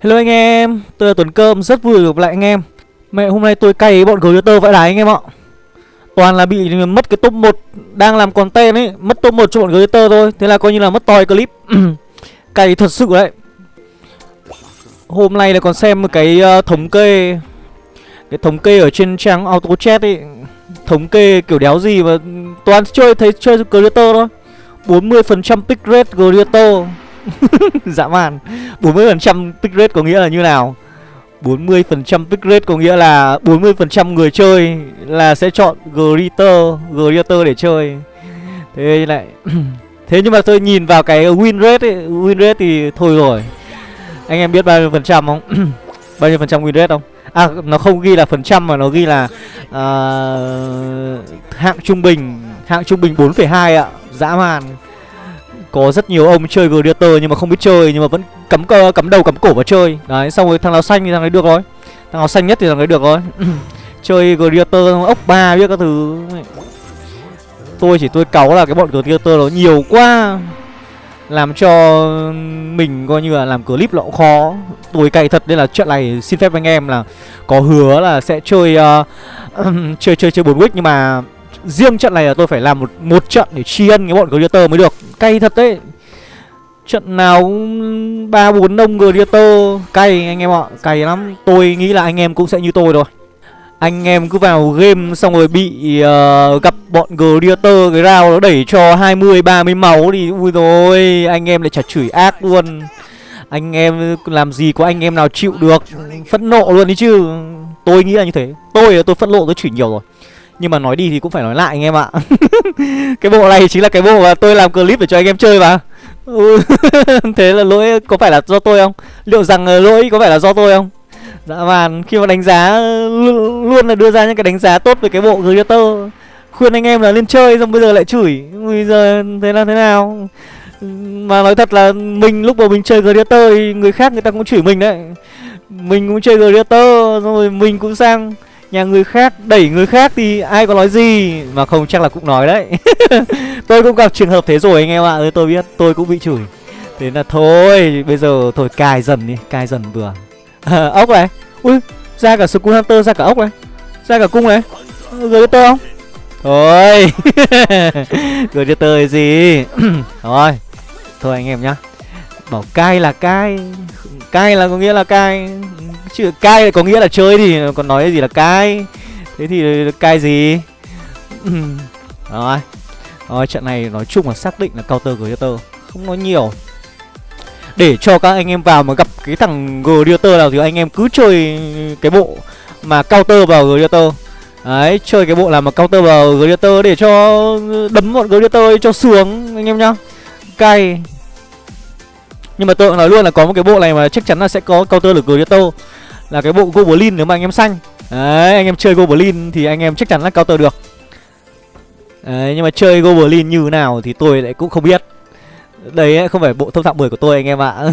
Hello anh em, tôi là Tuấn Cơm, rất vui được gặp lại anh em. Mẹ hôm nay tôi cày bọn tơ vãi đái anh em ạ. Toàn là bị mất cái top 1 Đang làm content ấy, mất top 1 cho bọn tơ thôi. Thế là coi như là mất toi clip. Cày thật sự đấy. Hôm nay là còn xem một cái uh, thống kê. Cái thống kê ở trên trang auto chat ấy. Thống kê kiểu đéo gì mà toàn chơi thấy chơi tơ thôi. 40% pick rate Glitter Dã man. 40% pick rate có nghĩa là như nào? 40% pick rate có nghĩa là 40% người chơi là sẽ chọn Glitter Glitter để chơi. Thế lại Thế nhưng mà tôi nhìn vào cái win rate ấy, Win rate thì thôi rồi. Anh em biết bao nhiêu phần trăm không? bao nhiêu phần trăm win rate không? À nó không ghi là phần trăm mà nó ghi là uh, Hạng trung bình Hạng trung bình 4,2 ạ. Dã man có rất nhiều ông chơi Gladiator nhưng mà không biết chơi nhưng mà vẫn cắm cơ cắm đầu cắm cổ vào chơi. Đấy, xong rồi thằng nào xanh thì thằng ấy được rồi. Thằng nào xanh nhất thì thằng ấy được rồi. chơi Gladiator ốc ba biết các thứ. Tôi chỉ tôi cáu là cái bọn Gladiator nó nhiều quá. Làm cho mình coi như là làm clip nó cũng khó Tôi cày thật nên là chuyện này xin phép anh em là Có hứa là sẽ chơi uh, Chơi chơi chơi 4 week nhưng mà Riêng trận này là tôi phải làm một một trận để tri ân cái bọn Gladiator mới được. Cay thật đấy. Trận nào ba bốn nông Gladiator. Cay anh em ạ Cay lắm. Tôi nghĩ là anh em cũng sẽ như tôi rồi. Anh em cứ vào game xong rồi bị uh, gặp bọn Gladiator Cái rào nó đẩy cho 20-30 máu thì Ui rồi anh em lại chả chửi ác luôn. Anh em làm gì có anh em nào chịu được. Phẫn nộ luôn đi chứ. Tôi nghĩ là như thế. Tôi tôi phẫn nộ tôi chửi nhiều rồi nhưng mà nói đi thì cũng phải nói lại anh em ạ Cái bộ này chính là cái bộ mà tôi làm clip để cho anh em chơi mà. Ừ, thế là lỗi có phải là do tôi không? Liệu rằng ờ, lỗi có phải là do tôi không? Dạ vàn, khi mà đánh giá Luôn là đưa ra những cái đánh giá tốt về cái bộ Gladiator Khuyên anh em là lên chơi xong bây giờ lại chửi Bây giờ thế là thế nào Mà nói thật là mình lúc mà mình chơi Gladiator thì người khác người ta cũng chửi mình đấy Mình cũng chơi Gladiator rồi mình cũng sang nhà người khác đẩy người khác thì ai có nói gì? Mà không chắc là cũng nói đấy. Tôi cũng gặp trường hợp thế rồi anh em ạ. Tôi biết tôi cũng bị chửi. Thế là thôi bây giờ thôi cài dần đi cài dần vừa. À, ốc này. Ui ra cả skull hunter ra cả ốc này. Ra cả cung này. Ờ, Gửi tơ không? Thôi. Gửi cho tơ gì? Thôi thôi anh em nhá. Bảo cai là cai cai là có nghĩa là cai chứ cai có nghĩa là chơi thì còn nói gì là cai thế thì cai gì? Rồi. Rồi, trận này nói chung là xác định là counter gladiator không nói nhiều. Để cho các anh em vào mà gặp cái thằng gladiator nào thì anh em cứ chơi cái bộ mà counter vào gladiator đấy, chơi cái bộ làm mà counter vào gladiator để cho đấm bọn gladiator cho sướng, anh em nhá. Cay nhưng mà tôi nói luôn là có một cái bộ này mà chắc chắn là sẽ có counter được gladiator là cái bộ Goblin nếu mà anh em xanh Đấy, anh em chơi Goblin thì anh em chắc chắn là counter được. Đấy, nhưng mà chơi Goblin như nào thì tôi lại cũng không biết. Đấy không phải bộ thông thạo 10 của tôi anh em ạ.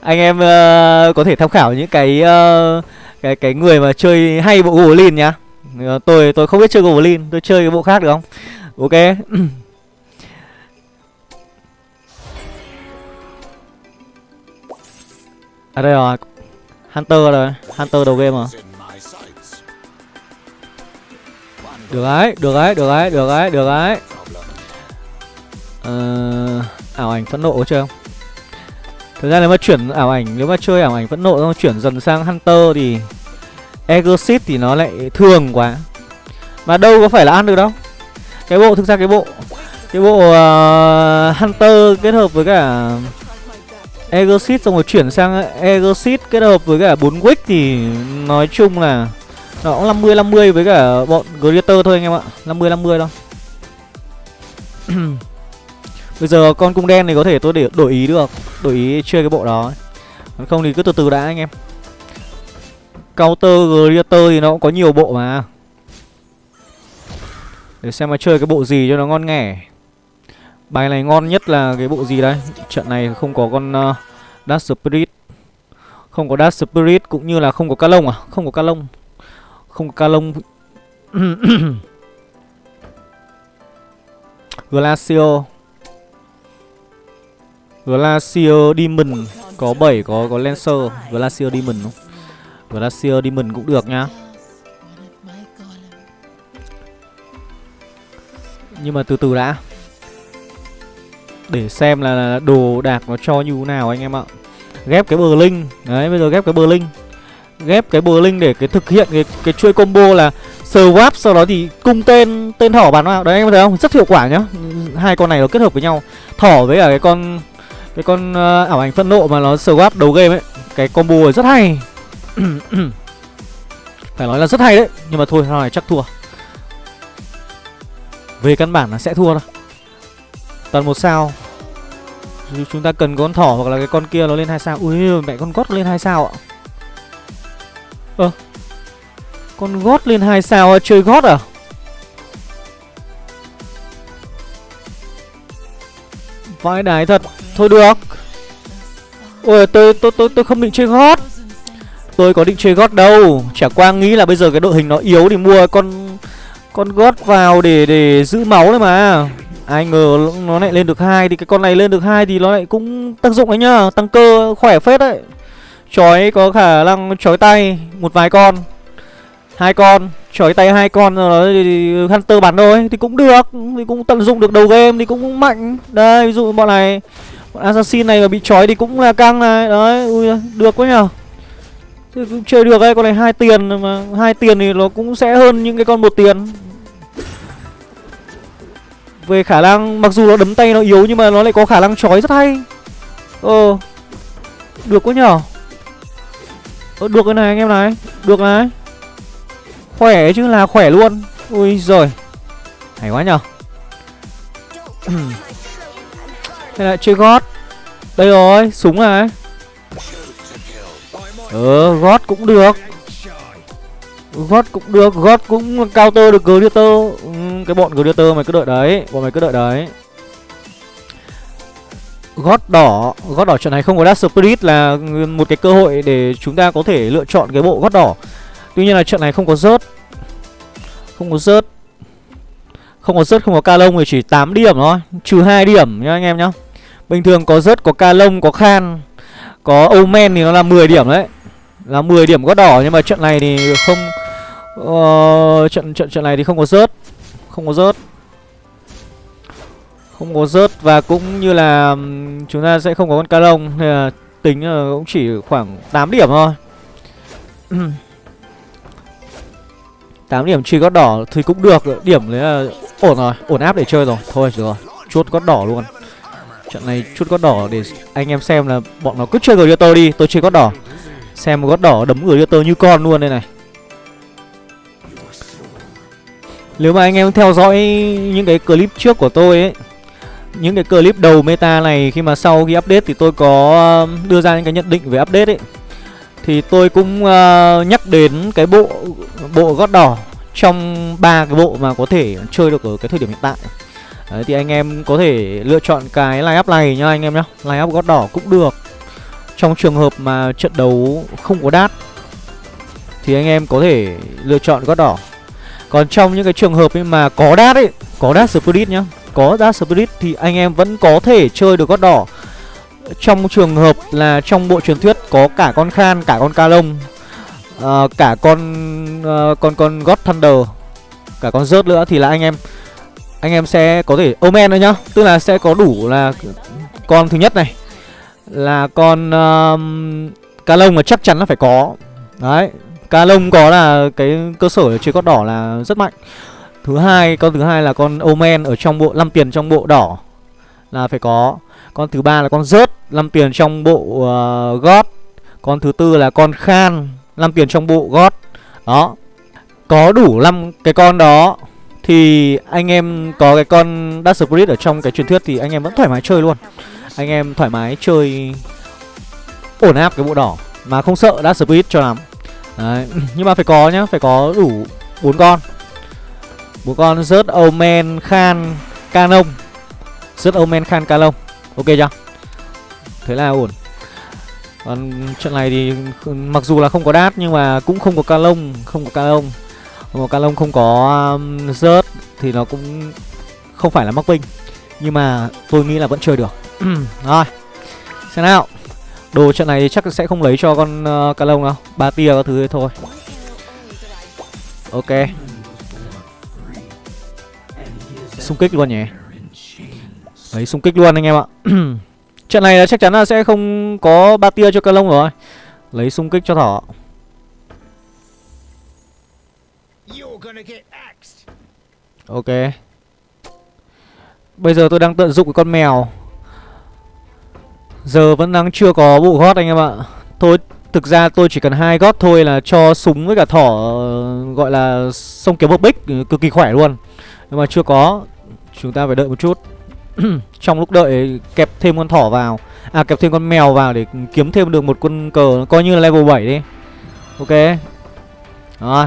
Anh em uh, có thể tham khảo những cái uh, cái cái người mà chơi hay bộ Goblin nhá. Ờ, tôi tôi không biết chơi Goblin, tôi chơi cái bộ khác được không? Ok. À đây rồi. Hunter rồi. Hunter đầu game à Được đấy, được đấy, được đấy, được đấy, được đấy. Ờ, Ảo ảnh phẫn nộ chưa? không? Thực ra nếu mà chuyển ảo ảnh Nếu mà chơi ảo ảnh phẫn nộ xong chuyển dần sang Hunter thì Exit thì nó lại thường quá. Mà đâu có phải là ăn được đâu. Cái bộ, thực ra cái bộ Cái bộ uh, Hunter kết hợp với cả Egosit xong rồi chuyển sang Egosit kết hợp với cả 4 Wick thì nói chung là nó cũng 50 50 với cả bọn Greater thôi anh em ạ. 50 50 thôi. Bây giờ con cung đen này có thể tôi để đổi ý được, đổi ý chơi cái bộ đó. Còn không thì cứ từ từ đã anh em. Counter Greater thì nó cũng có nhiều bộ mà. Để xem mà chơi cái bộ gì cho nó ngon nghẻ. Bài này ngon nhất là cái bộ gì đây? Trận này không có con uh, Dark Spirit. Không có Dark Spirit cũng như là không có ca lông à? Không có ca lông Không có ca lông Glacio. Glacio Demon. Có 7 có có Lancer. Glacio Demon không? Glacio Demon cũng được nhá. Nhưng mà từ từ đã. Để xem là đồ đạc nó cho như thế nào anh em ạ. Ghép cái bờ linh. Đấy, bây giờ ghép cái bờ linh. Ghép cái bờ linh để cái thực hiện cái cái chuỗi combo là swap sau đó thì cung tên tên thỏ bắn vào. Đấy anh em thấy không? Rất hiệu quả nhá. Hai con này nó kết hợp với nhau. Thỏ với cả cái con cái con uh, ảo ảnh phân nộ mà nó swap đầu game ấy cái combo rất hay phải nói là rất hay đấy nhưng mà thôi sau này chắc thua về căn bản là sẽ thua thôi toàn một sao. Chúng ta cần con thỏ hoặc là cái con kia nó lên hai sao. Ui mẹ con gót lên hai sao ạ. Ơ à, con gót lên hai sao chơi gót à? Vãi đái thật. Thôi được. Ôi tôi tôi tôi tôi không định chơi gót. Tôi có định chơi gót đâu. Chả qua nghĩ là bây giờ cái đội hình nó yếu thì mua con con gót vào để để giữ máu đấy mà ai ngờ nó lại lên được hai thì cái con này lên được hai thì nó lại cũng tác dụng đấy nhá, tăng cơ khỏe phết đấy. Chói có khả năng chói tay một vài con. Hai con, chói tay hai con rồi thì hunter bắn thôi, thì cũng được, thì cũng tận dụng được đầu game thì cũng mạnh. Đây, ví dụ bọn này, bọn assassin này mà bị chói thì cũng là căng này. Đấy, ui được quá nhở thì cũng chơi được đấy con này hai tiền mà, hai tiền thì nó cũng sẽ hơn những cái con một tiền về khả năng mặc dù nó đấm tay nó yếu nhưng mà nó lại có khả năng chói rất hay. Ờ được quá nhở? Ờ, được cái này anh em này được này. Khỏe chứ là khỏe luôn. Ui rồi Hay quá nhở? Thế lại chơi gót. Đây rồi súng này. Ờ gót cũng được. Gót cũng được gót cũng counter được gladiator ừ, cái bọn Greater mày cứ đợi đấy bọn mày cứ đợi đấy. Gót đỏ gót đỏ trận này không có Dark spirit là một cái cơ hội để chúng ta có thể lựa chọn cái bộ gót đỏ. Tuy nhiên là trận này không có rớt. Không có rớt. Không có rớt, không có ca lông thì chỉ 8 điểm thôi. Trừ 2 điểm nhá anh em nhá. Bình thường có rớt, có ca lông, có khan Có omen thì nó là 10 điểm đấy. Là 10 điểm gót đỏ Nhưng mà trận này thì không uh, Trận trận trận này thì không có rớt. Không có rớt. Không có rớt Và cũng như là Chúng ta sẽ không có con ca lông, Nên là tính là cũng chỉ khoảng 8 điểm thôi. 8 điểm truy gót đỏ thì cũng được, Điểm đấy là ổn rồi, Ổn áp để chơi rồi. Thôi rồi, Chốt gót đỏ luôn. Trận này chút gót đỏ để anh em xem là bọn nó cứ chơi Gladiator đi, Tôi chơi gót đỏ. Xem gót đỏ đấm Gladiator như con luôn đây này. Nếu mà anh em theo dõi những cái clip trước của tôi ấy Những cái clip đầu meta này khi mà sau khi update thì tôi có um, đưa ra những cái nhận định về update ấy. Thì tôi cũng uh, nhắc đến cái bộ bộ gót đỏ trong ba cái bộ mà có thể chơi được ở cái thời điểm hiện tại. Đấy, thì anh em có thể lựa chọn cái line up này nhá anh em nhá. Line up gót đỏ cũng được. Trong trường hợp mà trận đấu không có đát thì anh em có thể lựa chọn gót đỏ còn trong những cái trường hợp ấy mà có đát ấy có đát spirit nhá có đát spirit thì anh em vẫn có thể chơi được gót đỏ. Trong trường hợp là trong bộ truyền thuyết có cả con Khan, cả con Ca Lông uh, Cả con uh, con con God Thunder Cả con rớt nữa thì là anh em Anh em sẽ có thể Omen nữa nhá. Tức là sẽ có đủ là con thứ nhất này Là con uh, Ca Lông là chắc chắn là phải có. Đấy Ca Lông có là cái cơ sở chơi con đỏ là rất mạnh. Thứ hai, con thứ hai là con Omen ở trong bộ 5 tiền trong bộ đỏ Là phải có. Con thứ ba là con rớt 5 tiền trong bộ uh, gót. Con thứ tư là con khan 5 tiền trong bộ gót. Đó. Có đủ 5 cái con đó Thì anh em có cái con Dark Spirit ở trong cái truyền thuyết Thì anh em vẫn thoải mái chơi luôn. Anh em thoải mái chơi Ổn áp cái bộ đỏ Mà không sợ Dash Spirit cho lắm. Đấy. Nhưng mà phải có nhá Phải có đủ bốn con. Bốn con rớt Omen Khan Canon Rớt Omen Khan Canon Ok chưa? Thế là ổn. Còn trận này thì mặc dù là không có đát nhưng mà cũng không có Canon, Không có Canon. lông. Không có không có um, rớt Thì nó cũng không phải là mắc binh. Nhưng mà tôi nghĩ là vẫn chơi được. Rồi Xem nào. Đồ trận này chắc sẽ không lấy cho con ờ, uh, cá lông đâu. Ba tia các thứ thôi. Ok. Xung kích luôn nhỉ? Lấy xung kích luôn anh em ạ. Trận này là chắc chắn là sẽ không có ba tia cho cá lông rồi. Lấy xung kích cho thỏ. Ok. Bây giờ tôi đang tận dụng cái con mèo. Giờ vẫn đang chưa có bộ gót anh em ạ. Thôi, thực ra tôi chỉ cần hai gót thôi là cho súng với cả thỏ ờ, gọi là sông kiếm bốc bích ừ, cực kỳ khỏe luôn. Nhưng mà chưa có, Chúng ta phải đợi một chút. Trong lúc đợi kẹp thêm con thỏ vào À kẹp thêm con mèo vào để kiếm thêm được một con cờ Coi như là level 7 đi. Ok. Rồi.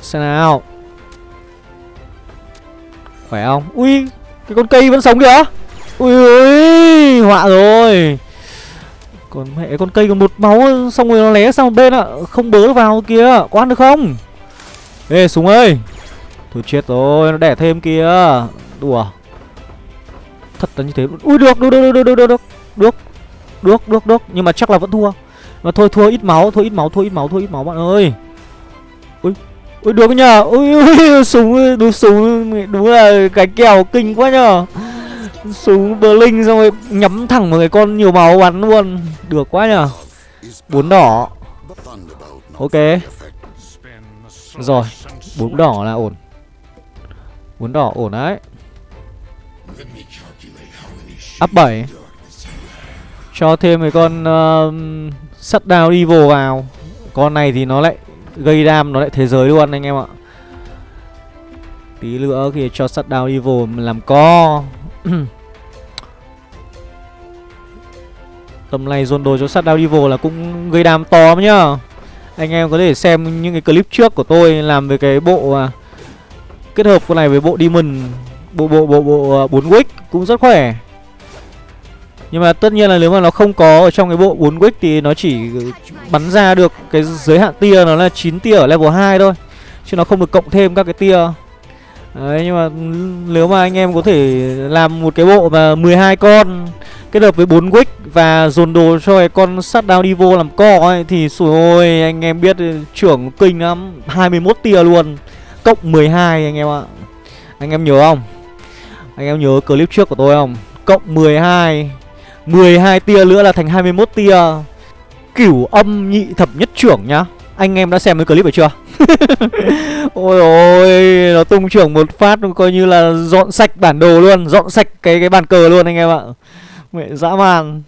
Xem nào. Khỏe không? Ui, Cái con cây vẫn sống kìa. Ui ui Họa rồi. Còn mẹ con cây còn một máu, Xong rồi nó lé sang một bên ạ. Không bớ vào kia Có ăn được không? Ê, súng ơi. Thôi chết rồi, Nó đẻ thêm kia Đùa. Thật là như thế. Ui, được được được được được được. Được Được được được. Được Nhưng mà chắc là vẫn thua. Mà thôi, thua ít máu Thôi ít máu thôi ít máu thôi ít máu bạn ơi. Ui Ui, được nhờ. Ui ui súng đúng súng. Đúng là cái kèo kinh quá nhờ. Súng Berlin xong rồi nhắm thẳng vào cái con nhiều máu bắn luôn. Được quá nhở? bốn đỏ. Ok. Rồi bốn đỏ là ổn. Bốn đỏ ổn đấy. Up 7 Cho thêm cái con uh, Sắt đao evil vào. Con này thì nó lại gây đam nó lại thế giới luôn anh em ạ. Tí nữa thì cho sắt đao evil làm co. Tầm này dồn đồ cho sắt đào là cũng gây đam to lắm nhá Anh em có thể xem những cái clip trước của tôi làm về cái bộ à, Kết hợp con này với bộ Demon Bộ bộ bộ bộ à, 4 wick cũng rất khỏe nhưng mà tất nhiên là nếu mà nó không có ở trong cái bộ 4 wick thì nó chỉ bắn ra được cái giới hạn tia nó là 9 tia ở level 2 thôi. Chứ nó không được cộng thêm các cái tia. Đấy nhưng mà nếu mà anh em có thể làm một cái bộ mà 12 con kết hợp với 4 wick và dồn đồ cho cái con sắt down đi vô làm co ấy thì sủi ôi anh em biết trưởng kinh lắm, 21 tia luôn. Cộng 12 anh em ạ. Anh em nhớ không? Anh em nhớ clip trước của tôi không? Cộng 12 12 tia nữa là thành 21 tia Cửu âm nhị thập nhất trưởng nhá anh em đã xem cái clip rồi chưa? Ôi ôi Nó tung trưởng một phát, coi như là dọn sạch bản đồ luôn, Dọn sạch cái cái bàn cờ luôn anh em ạ. Mẹ, dã man.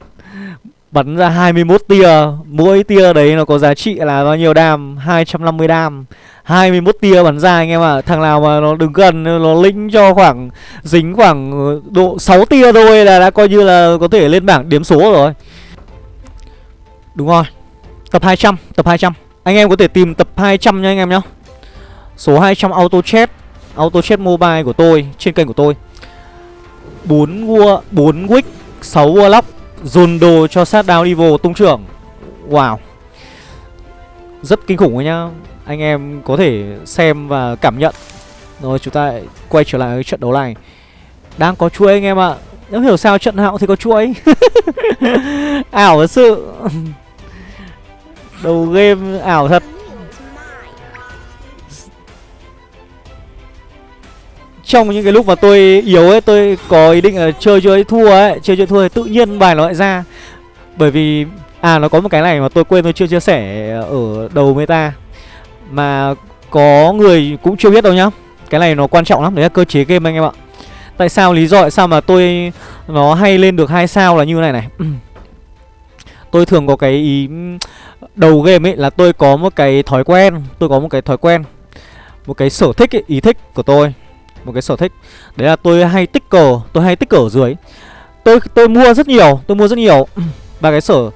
Bắn ra 21 tia, Mỗi tia đấy nó có giá trị là bao nhiêu đam? 250 đam. 21 tia bắn ra anh em ạ à. Thằng nào mà nó đứng gần, Nó lĩnh cho khoảng, Dính khoảng ờ, độ 6 tia thôi Là đã coi như là có thể lên bảng điểm số rồi. Đúng rồi. Tập 200 Tập 200 anh em có thể tìm tập 200 nha anh em nhá. Số 200 auto chat Auto chat mobile của tôi, Trên kênh của tôi. 4 vua 4 wick 6 warlock Dồn đồ cho sát down evil tung trưởng. Wow. Rất kinh khủng rồi nhá. Anh em có thể xem và cảm nhận. Rồi, chúng ta quay trở lại cái trận đấu này. Đang có chuỗi anh em ạ. À. Nếu hiểu sao trận nào thì có chuỗi. Ảo thật sự. Đầu game ảo thật. Trong những cái lúc mà tôi yếu ấy, tôi có ý định là chơi chơi thua ấy, chơi chơi thua thì tự nhiên bài nó lại ra. Bởi vì à nó có một cái này mà tôi quên, tôi chưa chia sẻ ở đầu meta. Mà có người cũng chưa biết đâu nhá. Cái này nó quan trọng lắm, đấy là cơ chế game anh em ạ. Tại sao, lý do tại sao mà tôi, nó hay lên được hai sao là như này này. Tôi thường có cái ý đầu game ấy là tôi có một cái thói quen tôi có một cái thói quen một cái sở thích ấy, ý thích của tôi một cái sở thích. Đấy là tôi hay tích cờ tôi hay tích cờ ở dưới. Tôi tôi mua rất nhiều tôi mua rất nhiều. Và cái sở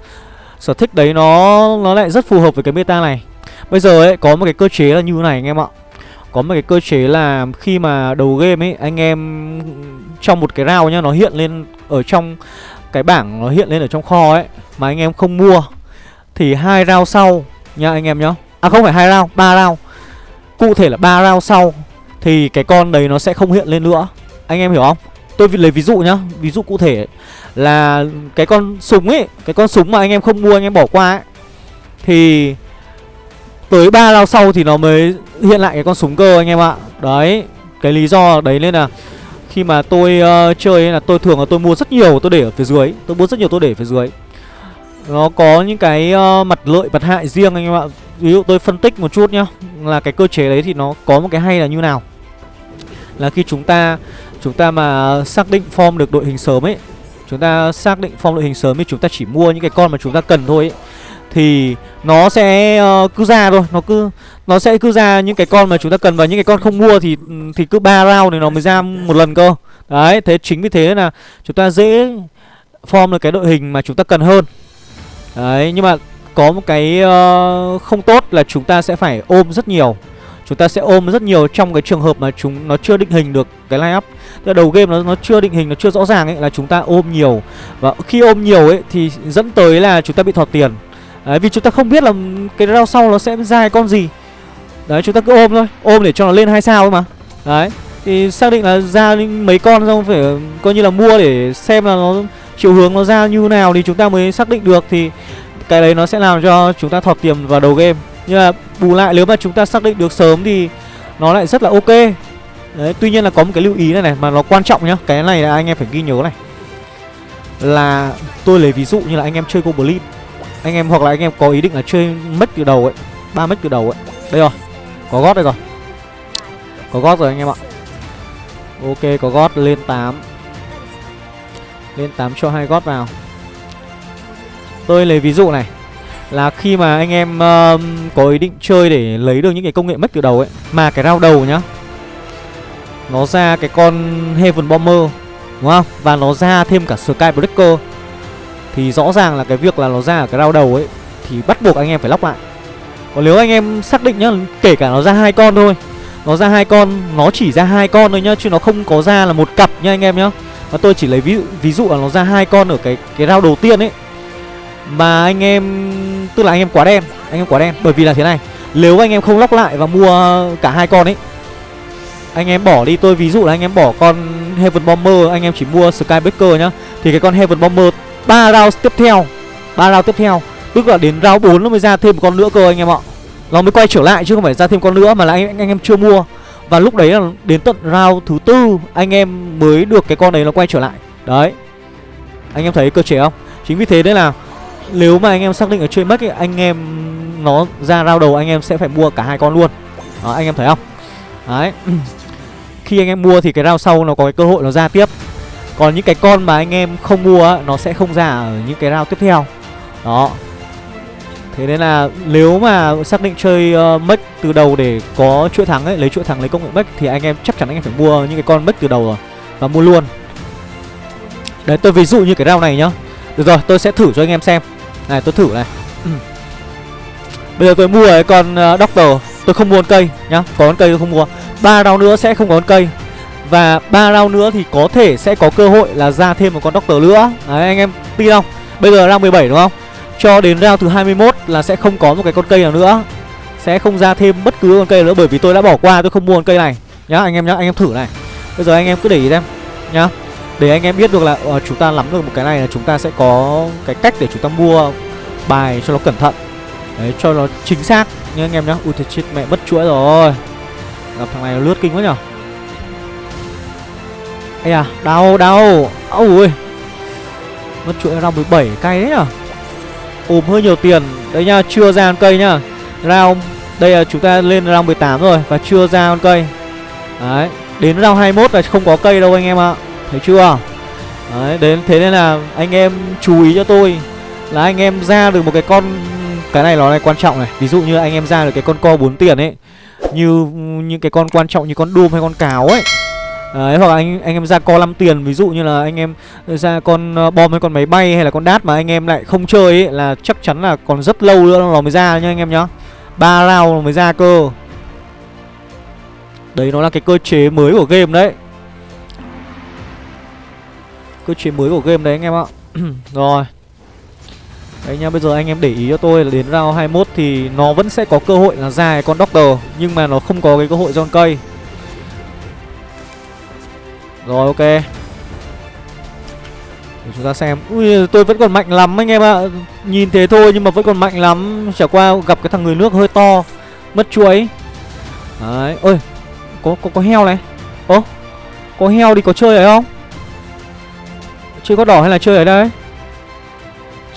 sở thích đấy nó nó lại rất phù hợp với cái meta này. Bây giờ ấy có một cái cơ chế là như này anh em ạ. Có một cái cơ chế là khi mà đầu game ấy anh em trong một cái round nhá nó hiện lên ở trong cái bảng nó hiện lên ở trong kho ấy mà anh em không mua thì hai round sau nha anh em nhá. À không phải hai round ba round. Cụ thể là ba round sau thì cái con đấy nó sẽ không hiện lên nữa. Anh em hiểu không? Tôi lấy ví dụ nhá ví dụ cụ thể là cái con súng ấy cái con súng mà anh em không mua anh em bỏ qua ấy thì tới ba round sau thì nó mới hiện lại cái con súng cơ anh em ạ. Đấy cái lý do đấy nên là khi mà tôi uh, chơi ấy là tôi thường là tôi mua rất nhiều tôi để ở phía dưới tôi mua rất nhiều tôi để ở phía dưới nó có những cái uh, mặt lợi mặt hại riêng anh em ạ. Ví dụ tôi phân tích một chút nhá là cái cơ chế đấy thì nó có một cái hay là như nào? Là khi chúng ta chúng ta mà xác định form được đội hình sớm ấy chúng ta xác định form đội hình sớm thì chúng ta chỉ mua những cái con mà chúng ta cần thôi ấy thì nó sẽ uh, cứ ra thôi. Nó cứ nó sẽ cứ ra những cái con mà chúng ta cần và những cái con không mua thì thì cứ ba round thì nó mới ra một lần cơ. Đấy thế chính vì thế là chúng ta dễ form được cái đội hình mà chúng ta cần hơn đấy nhưng mà có một cái uh, không tốt là chúng ta sẽ phải ôm rất nhiều. Chúng ta sẽ ôm rất nhiều trong cái trường hợp mà chúng nó chưa định hình được cái line up. Tức đầu game nó nó chưa định hình nó chưa rõ ràng ấy là chúng ta ôm nhiều. Và khi ôm nhiều ấy thì dẫn tới là chúng ta bị thọt tiền. Đấy, vì chúng ta không biết là cái round sau nó sẽ ra con gì. Đấy chúng ta cứ ôm thôi. Ôm để cho nó lên hai sao thôi mà. Đấy thì xác định là ra mấy con xong phải coi như là mua để xem là nó chiều hướng nó ra như nào thì chúng ta mới xác định được thì cái đấy nó sẽ làm cho chúng ta thọt tiền vào đầu game. Nhưng mà bù lại nếu mà chúng ta xác định được sớm thì nó lại rất là ok. Đấy, tuy nhiên là có một cái lưu ý này này, mà nó quan trọng nhá. Cái này là anh em phải ghi nhớ này. Là tôi lấy ví dụ như là anh em chơi goblin. Anh em hoặc là anh em có ý định là chơi mất từ đầu ấy, ba mất từ đầu ấy. Đây rồi, có gót đây rồi. Có gót rồi anh em ạ. Ok, có gót lên 8 lên 8 cho hai gót vào. Tôi lấy ví dụ này là khi mà anh em uh, có ý định chơi để lấy được những cái công nghệ mất từ đầu ấy mà cái rau đầu nhá nó ra cái con Heaven Bomber đúng không? Và nó ra thêm cả Sky Breaker. Thì rõ ràng là cái việc là nó ra ở cái rau đầu ấy thì bắt buộc anh em phải lóc lại. Còn nếu anh em xác định nhá kể cả nó ra hai con thôi nó ra hai con nó chỉ ra hai con thôi nhá chứ nó không có ra là một cặp nha anh em nhá và tôi chỉ lấy ví dụ ví dụ là nó ra hai con ở cái cái rau đầu tiên ấy. Mà anh em tức là anh em quá đen anh em quá đen. Bởi vì là thế này nếu anh em không lóc lại và mua cả hai con ấy anh em bỏ đi tôi ví dụ là anh em bỏ con Heaven Bomber anh em chỉ mua Skybreaker nhá. Thì cái con Heaven Bomber ba round tiếp theo ba round tiếp theo tức là đến round 4 nó mới ra thêm một con nữa cơ anh em ạ. Nó mới quay trở lại chứ không phải ra thêm con nữa mà là anh, anh em chưa mua và lúc đấy là đến tận round thứ tư, anh em mới được cái con đấy nó quay trở lại. Đấy. Anh em thấy cơ chế không? Chính vì thế đấy là nếu mà anh em xác định ở trên mất thì anh em nó ra round đầu, anh em sẽ phải mua cả hai con luôn. Đó, anh em thấy không? Đấy. Khi anh em mua thì cái round sau nó có cái cơ hội nó ra tiếp. Còn những cái con mà anh em không mua nó sẽ không ra ở những cái round tiếp theo. Đó thế nên là nếu mà xác định chơi uh, mech từ đầu để có chuỗi thắng ấy lấy chuỗi thắng lấy công nghệ mech thì anh em chắc chắn anh em phải mua những cái con mech từ đầu rồi và mua luôn. Đấy tôi ví dụ như cái round này nhá. Được rồi tôi sẽ thử cho anh em xem. Này tôi thử này. Ừ. Bây giờ tôi mua cái con uh, doctor. Tôi không mua con cây nhá có con cây tôi không mua. Ba round nữa sẽ không có con cây. Và ba round nữa thì có thể sẽ có cơ hội là ra thêm một con doctor nữa. Đấy anh em tin không? Bây giờ round 17 đúng không? Cho đến round thứ 21 là sẽ không có một cái con cây nào nữa. Sẽ không ra thêm bất cứ con cây nữa bởi vì tôi đã bỏ qua tôi không mua con cây này. Nhá anh em nhá anh em thử này. Bây giờ anh em cứ để ý xem nhá. Để anh em biết được là uh, chúng ta nắm được một cái này là chúng ta sẽ có cái cách để chúng ta mua bài cho nó cẩn thận. Đấy cho nó chính xác. Nhá anh em nhá. Ui thật chết mẹ mất chuỗi rồi. Gặp thằng này lướt kinh quá nhở. Ây à đau đau. Ôi mất chuỗi round 17 cay đấy nhở ùm hơi nhiều tiền. Đấy nha, chưa ra con cây nhá. Round, đây là chúng ta lên round 18 rồi và chưa ra con cây. Đấy, đến round 21 là không có cây đâu anh em ạ. Thấy chưa? Đấy, đến, thế nên là anh em chú ý cho tôi là anh em ra được một cái con, cái này nó này quan trọng này. Ví dụ như anh em ra được cái con co 4 tiền ấy, như những cái con quan trọng như con đùm hay con cáo ấy Ờ, đấy, hoặc là anh anh em ra co 5 tiền ví dụ như là anh em ra con ờ, bom hay con máy bay hay là con đát mà anh em lại không chơi ấy là chắc chắn là còn rất lâu nữa nó mới ra nha anh em nhá. ba round mới ra cơ. Đấy nó là cái cơ chế mới của game đấy. Cơ chế mới của game đấy anh em ạ. Rồi. Đấy nha, bây giờ anh em để ý cho tôi là đến round 21 thì nó vẫn sẽ có cơ hội là ra con Doctor Nhưng mà nó không có cái cơ hội John cây rồi ok. Để chúng ta xem. Ui tôi vẫn còn mạnh lắm anh em ạ. Nhìn thế thôi nhưng mà vẫn còn mạnh lắm. Chả qua gặp cái thằng người nước hơi to. Mất chuối. Đấy Ôi Có có, có heo này. Ơ Có heo thì có chơi ở không? Chơi gót đỏ hay là chơi ở đây?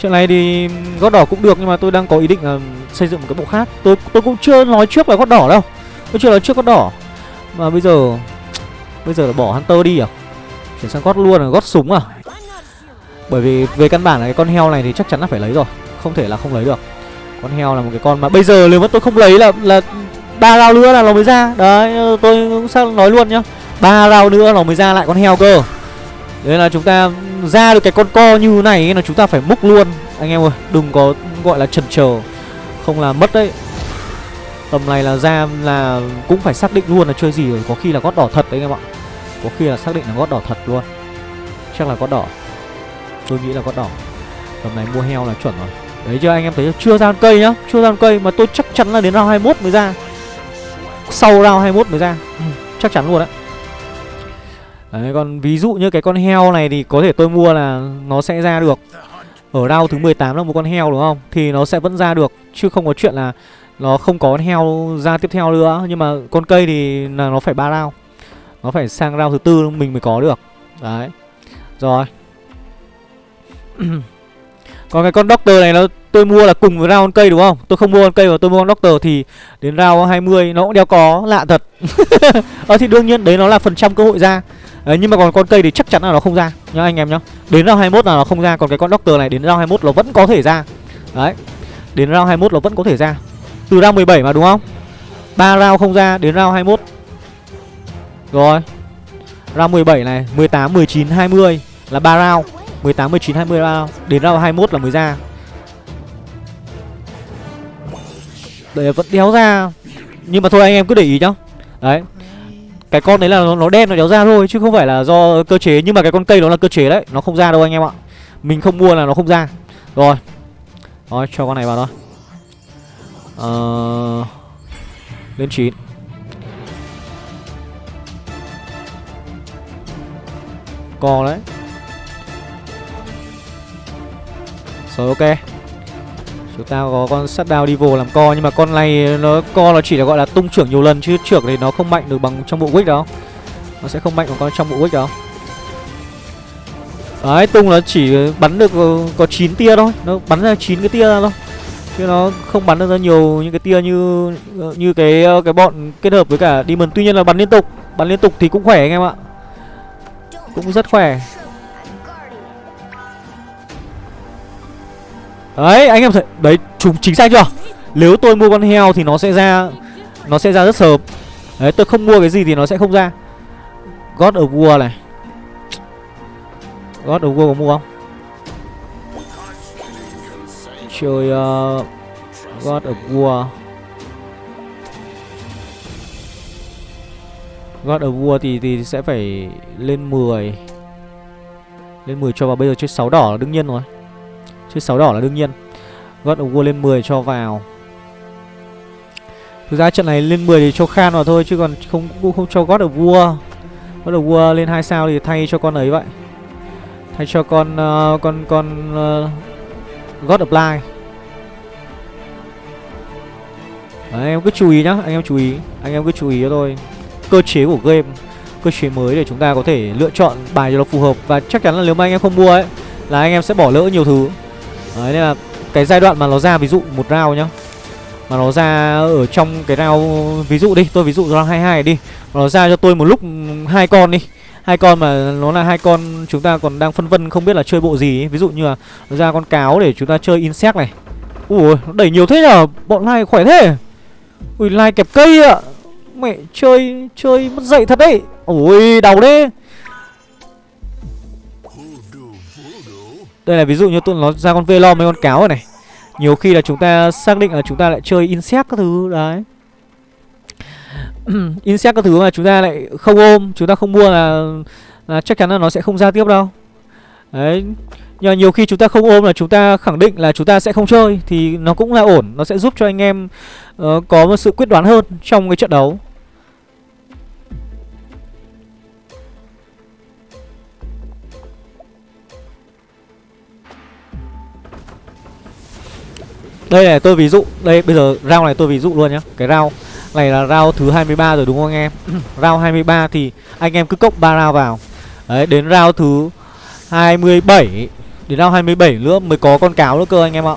Chuyện này thì gót đỏ cũng được nhưng mà tôi đang có ý định là xây dựng một cái bộ khác. Tôi tôi cũng chưa nói trước là gót đỏ đâu. Tôi chưa nói trước gót đỏ. Mà bây giờ Bây giờ là bỏ Hunter đi à? Chuyển sang gót luôn là gót súng à? Bởi vì về căn bản là cái con heo này thì chắc chắn là phải lấy rồi. Không thể là không lấy được. Con heo là một cái con mà bây giờ nếu mà tôi không lấy là là ba rau nữa là nó mới ra. Đấy, tôi cũng sao nói luôn nhá. Ba rau nữa nó mới ra lại con heo cơ. Đấy là chúng ta ra được cái con co như này là chúng ta phải múc luôn. Anh em ơi, đừng có gọi là chần chờ. Không là mất đấy. Tầm này là ra là cũng phải xác định luôn là chơi gì rồi Có khi là gót đỏ thật đấy anh em ạ. Có khi là xác định là gót đỏ thật luôn. Chắc là gót đỏ. Tôi nghĩ là gót đỏ. Tầm này mua heo là chuẩn rồi. Đấy chưa anh em thấy chưa? Ra cây nhá. Chưa ra cây mà tôi chắc chắn là đến round 21 mới ra. Sau round 21 mới ra. Ừ, Chắc chắn luôn đấy. Đấy còn ví dụ như cái con heo này thì có thể tôi mua là nó sẽ ra được. Ở round thứ 18 là một con heo đúng không? Thì nó sẽ vẫn ra được. Chứ không có chuyện là nó không có heo ra tiếp theo nữa Nhưng mà con cây thì là nó phải ba round Nó phải sang round thứ tư mình mới có được. Đấy. Rồi. Còn cái con Doctor này nó tôi mua là cùng với round con cây đúng không? Tôi không mua con cây mà tôi mua con Doctor thì Đến round 20 nó cũng đeo có lạ thật. Ờ thì đương nhiên đấy nó là phần trăm cơ hội ra. Đấy, nhưng mà còn con cây thì chắc chắn là nó không ra. Nhá anh em nhá. Đến round 21 là nó không ra Còn cái con Doctor này đến round 21 nó vẫn có thể ra. Đấy. Đến round 21 nó vẫn có thể ra. Từ round 17 mà đúng không? 3 round không ra đến round 21 Rồi. Round 17 này 18, 19, 20 Là 3 round. 18, 19, 20 là round. Đến round 21 là mới ra. Đấy vẫn đéo ra. Nhưng mà thôi anh em cứ để ý nhá. Đấy. Cái con đấy là nó, nó đen nó đéo ra thôi chứ không phải là do cơ chế. Nhưng mà cái con cây nó là cơ chế đấy. Nó không ra đâu anh em ạ. Mình không mua là nó không ra. Rồi. Rồi cho con này vào thôi ờ lên chín. Co đấy. Rồi, ok. Chúng ta có con sắt đao đi vô làm co, Nhưng mà con này nó co nó chỉ là gọi là tung trưởng nhiều lần, Chứ trưởng thì nó không mạnh được bằng trong bộ wick đâu. Nó sẽ không mạnh bằng con trong bộ wick đâu. Đấy, tung nó chỉ bắn được ờ, có 9 tia thôi. Nó bắn ra 9 cái tia ra thôi. Chứ nó không bắn được ra nhiều những cái tia như như cái ờ, cái bọn kết hợp với cả Demon. Tuy nhiên là bắn liên tục, Bắn liên tục thì cũng khỏe anh em ạ. Cũng rất khỏe. Đấy, anh em thấy, Đấy, chúng chính xác chưa? Nếu tôi mua con heo thì nó sẽ ra, Nó sẽ ra rất sớm. Đấy, tôi không mua cái gì thì nó sẽ không ra. God of War này. God of War có mua không? Chơi uh, God of War. God of War thì thì sẽ phải lên 10 Lên 10 cho vào bây giờ chơi 6 đỏ là đương nhiên rồi. Chơi 6 đỏ là đương nhiên. God of War lên 10 cho vào. Thực ra trận này lên 10 thì cho Khan vào thôi Chứ còn không cũng không cho God of War. God of War lên 2 sao thì thay cho con ấy vậy. Thay cho con uh, con con uh, God of Light. Đấy, anh em cứ chú ý nhá, anh em chú ý. Anh em cứ chú ý cho tôi Cơ chế của game Cơ chế mới để chúng ta có thể lựa chọn bài cho nó phù hợp. Và chắc chắn là nếu mà anh em không mua ấy Là anh em sẽ bỏ lỡ nhiều thứ. Đấy nên là cái giai đoạn mà nó ra ví dụ một round nhá Mà nó ra ở trong cái round Ví dụ đi tôi ví dụ round 22 đi mà Nó ra cho tôi một lúc hai con đi. Hai con mà nó là hai con chúng ta còn đang phân vân không biết là chơi bộ gì ấy. Ví dụ như là nó ra con cáo để chúng ta chơi insect này. Ui nó đẩy nhiều thế nhở? Bọn này khỏe thế. Ui lai kẹp cây ạ. Mẹ chơi chơi mất dậy thật đấy. Ui đau đấy. Đây là ví dụ như tụi nó ra con Velom mấy con cáo rồi này. Nhiều khi là chúng ta xác định là chúng ta lại chơi insect các thứ Đấy. Insect các thứ mà chúng ta lại không ôm Chúng ta không mua là, là chắc chắn là nó sẽ không ra tiếp đâu. Đấy. Nhưng mà nhiều khi chúng ta không ôm là chúng ta khẳng định là chúng ta sẽ không chơi Thì nó cũng là ổn Nó sẽ giúp cho anh em uh, có một sự quyết đoán hơn trong cái trận đấu. Đây này tôi ví dụ Đây bây giờ round này tôi ví dụ luôn nhé Cái round này là round thứ 23 rồi đúng không anh em? Round 23 thì anh em cứ cốc 3 round vào. Đấy đến round thứ 27 Đến năm 27 nữa mới có con cáo nữa cơ anh em ạ.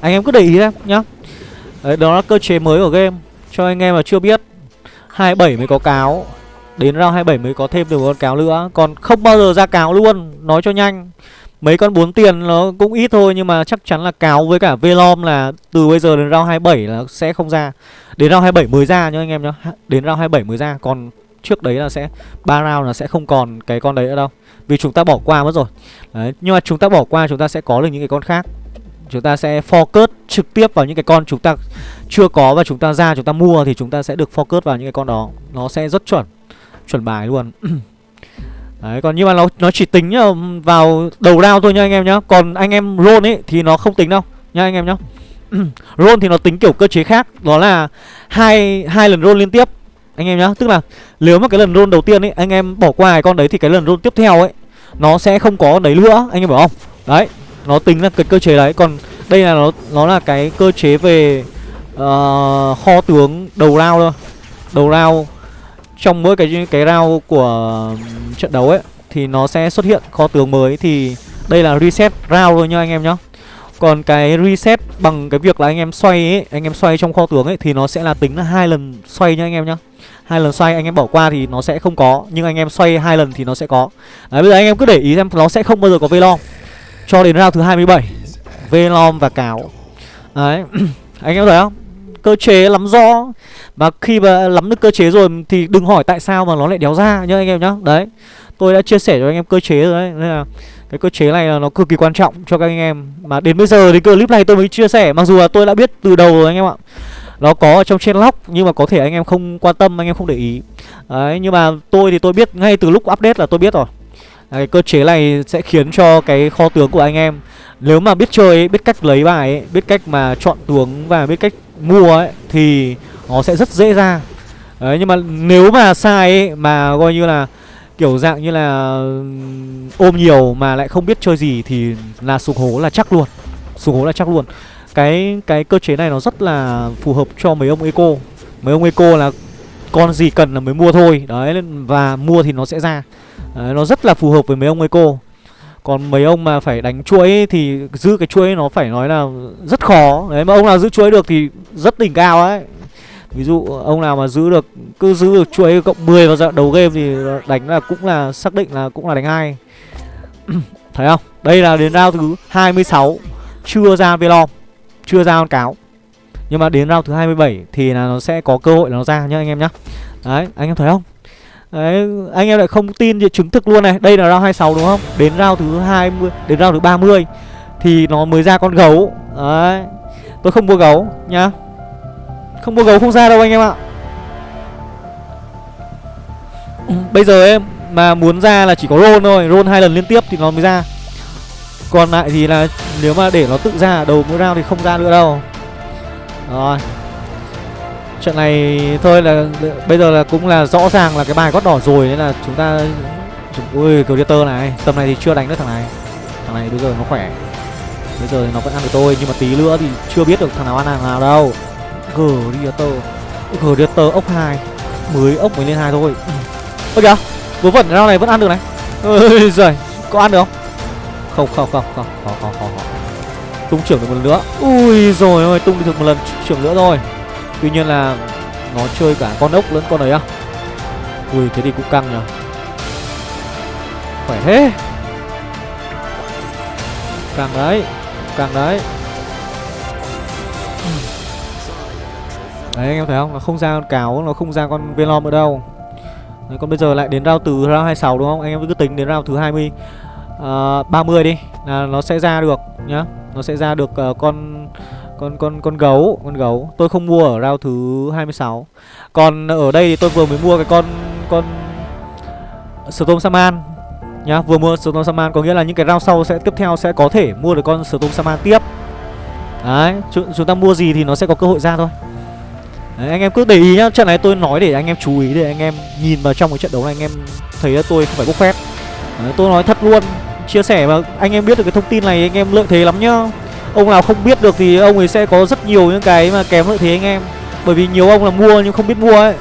Anh em cứ để ý xem nhá. Đấy, đó là cơ chế mới của game, Cho anh em mà chưa biết. 27 mới có cáo, Đến round 27 mới có thêm được con cáo nữa. Còn không bao giờ ra cáo luôn, Nói cho nhanh. Mấy con 4 tiền nó cũng ít thôi, Nhưng mà chắc chắn là cáo với cả Velom là Từ bây giờ đến round 27 là sẽ không ra. Đến round 27 mới ra nhá anh em nhá. Đến round 27 mới ra, Còn trước đấy là sẽ, ba round là sẽ không còn cái con đấy nữa đâu. Vì chúng ta bỏ qua mất rồi đấy. Nhưng mà chúng ta bỏ qua chúng ta sẽ có được những cái con khác Chúng ta sẽ focus trực tiếp vào những cái con chúng ta chưa có Và chúng ta ra chúng ta mua thì chúng ta sẽ được focus vào những cái con đó Nó sẽ rất chuẩn Chuẩn bài luôn Đấy, còn nhưng mà nó nó chỉ tính ờ, vào đầu round thôi nha anh em nhá. Còn anh em roll ấy thì nó không tính đâu nha anh em nhá. roll thì nó tính kiểu cơ chế khác, đó là hai hai lần roll liên tiếp anh em nhá. Tức là nếu mà cái lần roll đầu tiên ấy anh em bỏ qua cái con đấy thì cái lần roll tiếp theo ấy nó sẽ không có đấy nữa, anh em hiểu không? Đấy, nó tính là cái cơ chế đấy. Còn đây là nó nó là cái cơ chế về uh, kho tướng đầu round thôi. Đầu round trong mỗi cái cái round của trận đấu ấy thì nó sẽ xuất hiện kho tướng mới thì đây là reset round thôi nhá anh em nhá. Còn cái reset bằng cái việc là anh em xoay ấy, anh em xoay trong kho tướng ấy thì nó sẽ là tính là hai lần xoay nhá anh em nhá. Hai lần xoay anh em bỏ qua thì nó sẽ không có, nhưng anh em xoay hai lần thì nó sẽ có. Đấy bây giờ anh em cứ để ý xem nó sẽ không bao giờ có Velom cho đến round thứ 27. Velom và cáo. Đấy. anh em thấy không? Cơ chế lắm rõ và khi mà nắm được cơ chế rồi thì đừng hỏi tại sao mà nó lại đéo ra nhá anh em nhá Đấy Tôi đã chia sẻ cho anh em cơ chế rồi đấy Nên là cái cơ chế này là nó cực kỳ quan trọng cho các anh em Mà đến bây giờ thì clip này tôi mới chia sẻ Mặc dù là tôi đã biết từ đầu rồi anh em ạ nó có ở trong trên lock Nhưng mà có thể anh em không quan tâm, anh em không để ý. Đấy, nhưng mà tôi thì tôi biết ngay từ lúc update là tôi biết rồi. Cái cơ chế này sẽ khiến cho cái kho tướng của anh em Nếu mà biết chơi ấy, biết cách lấy bài ấy, Biết cách mà chọn tướng và biết cách mua ấy Thì nó sẽ rất dễ ra. Đấy nhưng mà nếu mà sai ấy, mà coi như là kiểu dạng như là ôm nhiều mà lại không biết chơi gì thì là sụp hố là chắc luôn. Sụp hố là chắc luôn cái cái cơ chế này nó rất là phù hợp cho mấy ông eco. Mấy ông eco là con gì cần là mới mua thôi. Đấy và mua thì nó sẽ ra. Đấy, nó rất là phù hợp với mấy ông eco. Còn mấy ông mà phải đánh chuỗi thì giữ cái chuỗi nó phải nói là rất khó. Đấy mà ông nào giữ chuỗi được thì rất đỉnh cao ấy. Ví dụ ông nào mà giữ được Cứ giữ được chuỗi cộng 10 vào đầu game Thì đánh là cũng là xác định là cũng là đánh hai. Thấy không? Đây là đến round thứ 26 Chưa ra Velom. Chưa ra con cáo. Nhưng mà đến round thứ 27 Thì là nó sẽ có cơ hội là nó ra nhá anh em nhá. Đấy anh em thấy không? Đấy, anh em lại không tin thì chứng thực luôn này. Đây là round 26 đúng không? Đến round thứ 20 Đến round thứ 30 Thì nó mới ra con gấu. Đấy Tôi không mua gấu nhá. Không mua gấu không ra đâu anh em ạ. Bây giờ em mà muốn ra là chỉ có roll thôi. Roll hai lần liên tiếp thì nó mới ra. Còn lại thì là nếu mà để nó tự ra đầu mỗi round thì không ra nữa đâu. Rồi. Trận này thôi là bây giờ là cũng là rõ ràng là cái bài gót đỏ rồi Nên là chúng ta Ui Gladiator này, Tầm này thì chưa đánh được thằng này. Thằng này bây giờ nó khỏe. Bây giờ thì nó vẫn ăn được tôi, Nhưng mà tí nữa thì chưa biết được thằng nào ăn thằng nào đâu. Gladiator Gladiator ốc 2 Mới ốc mới lên hai thôi. Ừ. Ơ kìa, Vớ vẩn rau này vẫn ăn được này. Ôi giời, Có ăn được không? Không không không không. Khó khó khó khó Tung trưởng được một lần nữa. Ui rồi ơi tung được một lần trưởng nữa rồi. Tuy nhiên là Nó chơi cả con ốc lẫn con ấy à? Ui thế thì cũng căng nhở Khỏe thế. Càng đấy Càng đấy. Đấy anh em thấy không? Nó không ra con cáo, nó không ra con Venom nữa đâu. Đấy, còn bây giờ lại đến rao từ round 26 đúng không? Anh em cứ tính đến rao thứ 20 Ờ, uh, 30 đi là nó sẽ ra được nhá. Nó sẽ ra được uh, con con con con gấu, con gấu. Tôi không mua ở round thứ 26. Còn ở đây thì tôi vừa mới mua cái con con Storm Saman nhá, vừa mua Storm Saman có nghĩa là những cái round sau sẽ tiếp theo sẽ có thể mua được con Storm Saman tiếp. Đấy, chúng ta mua gì thì nó sẽ có cơ hội ra thôi. Đấy, anh em cứ để ý nhá Trận này tôi nói để anh em chú ý Để anh em nhìn vào trong cái trận đấu này Anh em thấy là tôi không phải bốc phép Đấy, Tôi nói thật luôn Chia sẻ mà anh em biết được cái thông tin này, Anh em lợi thế lắm nhá. Ông nào không biết được thì ông ấy sẽ có rất nhiều những cái mà kém lợi thế anh em. Bởi vì nhiều ông là mua nhưng không biết mua ấy.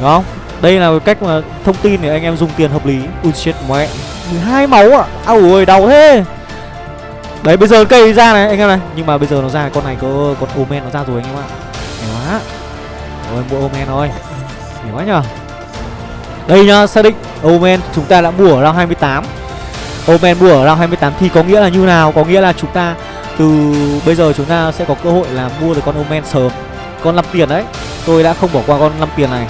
Đúng không? Đây là cách mà thông tin để anh em dùng tiền hợp lý. Ui chết mẹ. Hai máu à Ау ôi đau thế. Đấy, bây giờ cây ra này, anh em này. Nhưng mà bây giờ nó ra, con này có, con Omen nó ra rồi anh em ạ. Hay quá. Rồi, mua Omen thôi. Hay quá nhờ. Đây nhá, xác định Omen chúng ta đã mua ở round 28 Omen mua ở round 28 thì có nghĩa là như nào? Có nghĩa là chúng ta từ bây giờ chúng ta sẽ có cơ hội là mua được con Omen sớm. Con 5 tiền đấy, Tôi đã không bỏ qua con 5 tiền này.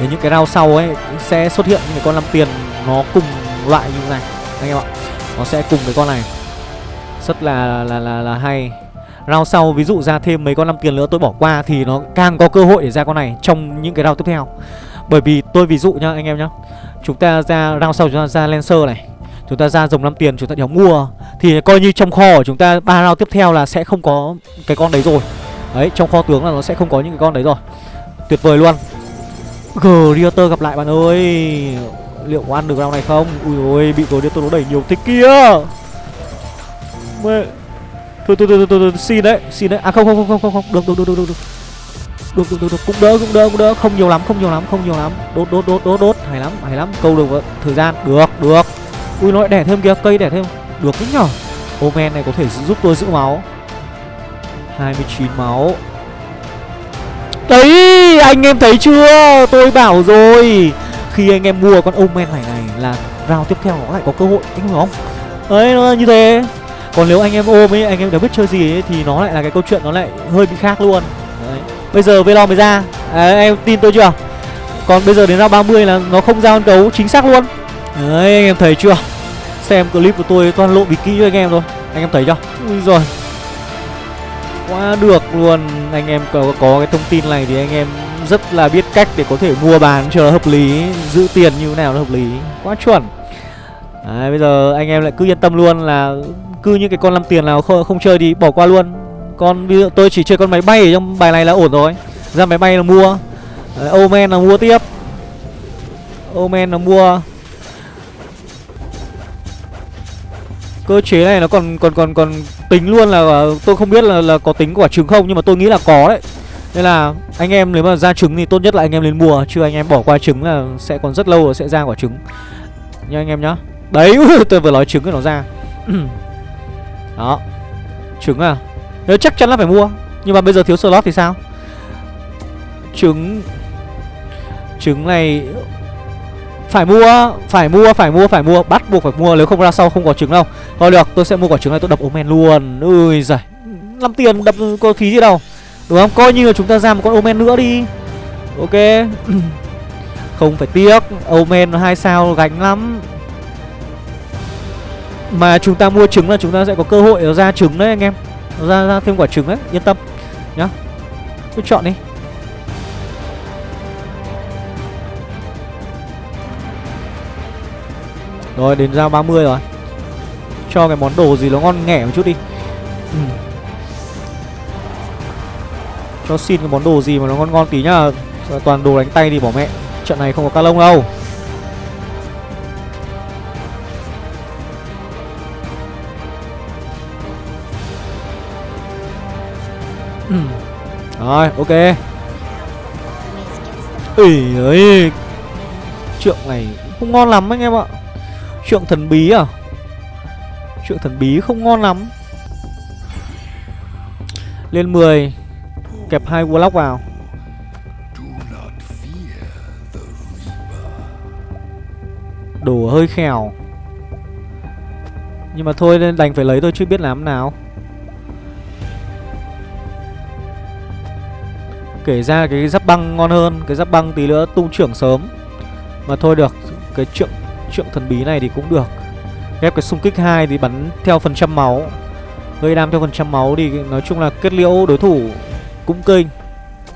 Đến những cái round sau ấy sẽ xuất hiện những cái con 5 tiền nó cùng loại như này. Anh em ạ, nó sẽ cùng với con này. Rất là là là là hay. Round sau ví dụ ra thêm mấy con 5 tiền nữa tôi bỏ qua thì nó càng có cơ hội để ra con này trong những cái round tiếp theo. Bởi vì tôi ví dụ nhá, anh em nhá. Chúng ta ra, round sau chúng ta ra lancer này chúng ta ra dòng năm tiền chúng ta đéo mua thì coi như trong kho của chúng ta ba round tiếp theo là sẽ không có cái con đấy rồi đấy trong kho tướng là nó sẽ không có những cái con đấy rồi tuyệt vời luôn Greater gặp lại bạn ơi liệu có ăn được round này không ui ôi bị Greater nó đẩy nhiều thế kia Mẹ. Thôi, thôi, thôi, thôi, thôi, thôi, xin đấy, xin đấy. À không không không không không, không. Được, được, được, được, được, được. Được, được, được, được, cũng đỡ, cũng đỡ, cũng đỡ. Không nhiều lắm, không nhiều lắm, không nhiều lắm. Đốt, đốt, đốt, đốt, đốt. Hay lắm, hay lắm. Câu được thời gian. Được, được ui nó lại đẻ thêm kìa cây đẻ thêm. Được đấy nhở? Omen này có thể giúp tôi giữ máu. 29 máu. Đấy anh em thấy chưa? Tôi bảo rồi. Khi anh em mua con Omen này này Là round tiếp theo nó lại có cơ hội Anh hiểu không? Đấy nó như thế. Còn nếu anh em ôm ấy Anh em đã biết chơi gì ấy Thì nó lại là cái câu chuyện Nó lại hơi bị khác luôn. Đấy. Bây giờ Velon mới ra. À, Em tin tôi chưa? Còn bây giờ đến round 30 là nó không ra con cấu chính xác luôn. Đấy anh em thấy chưa? Xem clip của tôi toàn lộ bị kỹ cho anh em thôi. Anh em thấy chưa? Ui rồi quá được luôn. Anh em có, có cái thông tin này thì anh em rất là biết cách để có thể mua bán cho nó hợp lý giữ tiền như thế nào nó hợp lý. Quá chuẩn. Đấy, bây giờ anh em lại cứ yên tâm luôn là cứ những cái con 5 tiền nào không, không chơi thì bỏ qua luôn. Con ví dụ tôi chỉ chơi con máy bay ở trong bài này là ổn rồi. Ra máy bay là mua. Đấy, Omen là mua tiếp. Omen là mua. Cơ chế này nó còn còn còn còn tính luôn là à, tôi không biết là là có tính quả trứng không, nhưng mà tôi nghĩ là có đấy. Nên là anh em nếu mà ra trứng thì tốt nhất là anh em lên mua, chứ anh em bỏ qua trứng là sẽ còn rất lâu rồi sẽ ra quả trứng. Nha anh em nhá. Đấy tôi vừa nói trứng rồi nó ra. Đó. Trứng à. Nếu chắc chắn là phải mua. Nhưng mà bây giờ thiếu slot thì sao? Trứng. Trứng này phải mua phải mua phải mua phải mua, bắt buộc phải mua, nếu không ra sau không có trứng đâu. Thôi được, tôi sẽ mua quả trứng này, tôi đập omen luôn. Ui giời, năm tiền, đập có phí gì đâu. Đúng không? Coi như là chúng ta ra một con omen nữa đi. Ok. Không phải tiếc omen hai sao gánh lắm. Mà chúng ta mua trứng là chúng ta sẽ có cơ hội ra trứng đấy, anh em. Ra ra thêm quả trứng đấy, yên tâm nhá. Cứ chọn đi. Rồi, đến ra 30 rồi. Cho cái món đồ gì nó ngon nghẻ một chút đi. Ừ. Cho xin cái món đồ gì mà nó ngon ngon tí nhá. Toàn đồ đánh tay đi bỏ mẹ. Trận này không có ca lông đâu. Ừ. Rồi, ok. Ý ấy. Trượng này không ngon lắm anh em ạ. Trượng thần bí à? Trượng thần bí không ngon lắm. Lên 10 Kẹp hai Warlock vào. Đồ hơi khèo. Nhưng mà thôi, nên đành phải lấy thôi, chứ biết làm nào. Kể ra cái giáp băng ngon hơn, Cái giáp băng tí nữa tung trưởng sớm. Mà thôi được, Cái trượng trượng thần bí này thì cũng được. Ghép cái xung kích 2 thì bắn theo phần trăm máu. Gây đam theo phần trăm máu thì nói chung là kết liễu đối thủ cũng kinh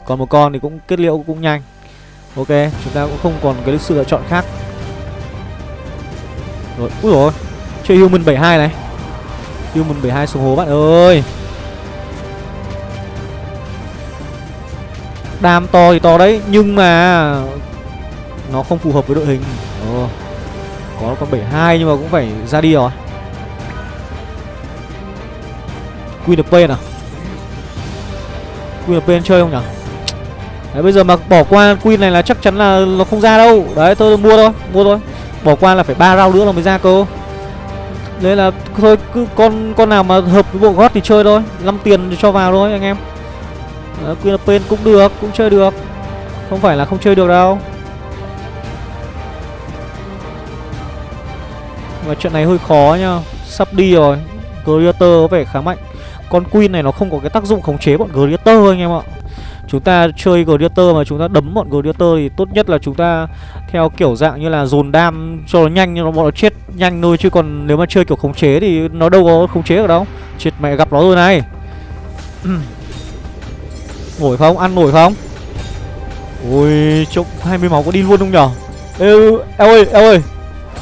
Còn một con thì cũng kết liễu cũng nhanh. Ok, chúng ta cũng không còn cái sự lựa chọn khác. Rồi, úi rồi Chơi Human 72 này. Human 72 xuống hố bạn ơi. Đam to thì to đấy Nhưng mà Nó không phù hợp với đội hình. Ồ có con 72 nhưng mà cũng phải ra đi rồi. Queen of Pain à? Queen of Pain chơi không nhỉ Đấy bây giờ mà bỏ qua Queen này là chắc chắn là nó không ra đâu. Đấy tôi mua thôi Mua thôi. Bỏ qua là phải ba round nữa là mới ra cơ. Nên là thôi cứ con con nào mà hợp với bộ gót thì chơi thôi. 5 tiền thì cho vào thôi anh em. Đấy, Queen of Pain cũng được Cũng chơi được. Không phải là không chơi được đâu. Và chuyện này hơi khó nhá Sắp đi rồi Gladiator có vẻ khá mạnh Con Queen này nó không có cái tác dụng khống chế bọn Gladiator anh em ạ Chúng ta chơi Gladiator mà chúng ta đấm bọn Gladiator thì tốt nhất là chúng ta theo kiểu dạng như là dồn đam cho nó nhanh nhưng nó bọn nó chết nhanh thôi chứ còn nếu mà chơi kiểu khống chế thì nó đâu có khống chế được đâu. Chết mẹ gặp nó rồi này. nổi không? Ăn nổi không? Ui, trông 20 máu có đi luôn không nhở? Ê, eo ơi, eo ơi.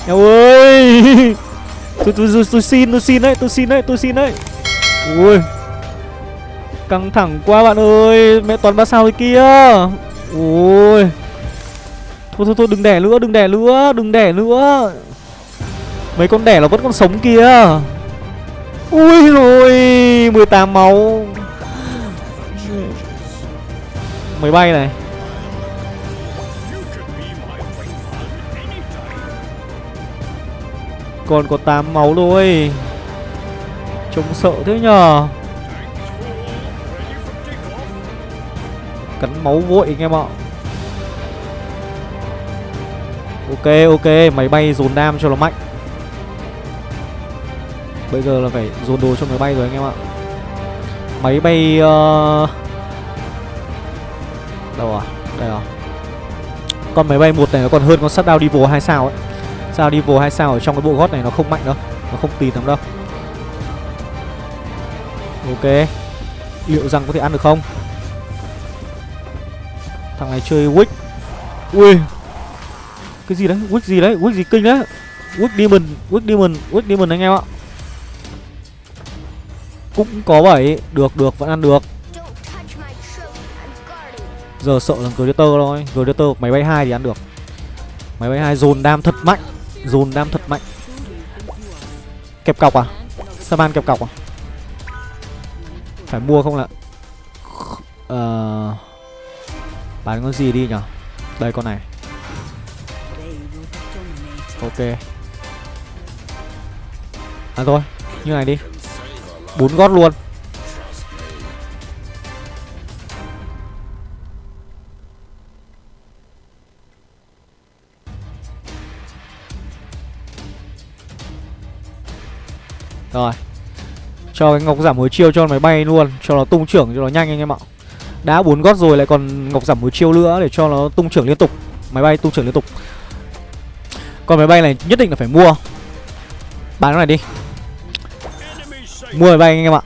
Eo ơi. tôi, tôi, tôi, tôi xin, tôi xin đấy, tôi xin đấy, tôi xin đấy. Ui! Căng thẳng quá bạn ơi Mẹ toàn ba sao thế kia. Ôi Thôi thôi thôi đừng đẻ nữa đừng đẻ nữa Đừng đẻ nữa. Mấy con đẻ nó vẫn còn sống kia. Ui rồi 18 máu. Máy bay này. Còn có 8 máu thôi Trông sợ thế nhờ. Cắn máu vội anh em ạ. Ok ok, Máy bay dồn nam cho nó mạnh. Bây giờ là phải dồn đồ cho máy bay rồi anh em ạ. Máy bay uh... Đâu à? Đây à? Con máy bay một này nó còn hơn con sắt đao đi vô 2 sao ấy. Sao Devil hay sao ở trong cái bộ gót này nó không mạnh đâu, Nó không tì lắm đâu. Ok. Liệu rằng có thể ăn được không? Thằng này chơi Wick. Ui. Cái gì đấy? Wick gì đấy? Wick gì kinh đấy? Wick Demon Wick Demon Wick Demon anh em ạ. Cũng có bảy Được được, vẫn ăn được. Giờ sợ là Gladiator thôi. Gladiator máy bay hai thì ăn được. Máy bay hai dồn đam thật mạnh. Dồn đam thật mạnh. Kẹp cọc à? Saman kẹp cọc à? Phải mua không là Ờ uh... Bán con gì đi nhở? Đây con này. Ok. À thôi, Như này đi. Bốn gót luôn. Rồi. Cho cái ngọc giảm hồi chiêu cho máy bay luôn, Cho nó tung trưởng, cho nó nhanh anh em ạ. Đã bốn gót rồi lại còn ngọc giảm hồi chiêu nữa để cho nó tung trưởng liên tục. Máy bay tung trưởng liên tục. Còn máy bay này nhất định là phải mua. Bán nó này đi. Mua máy bay anh em ạ.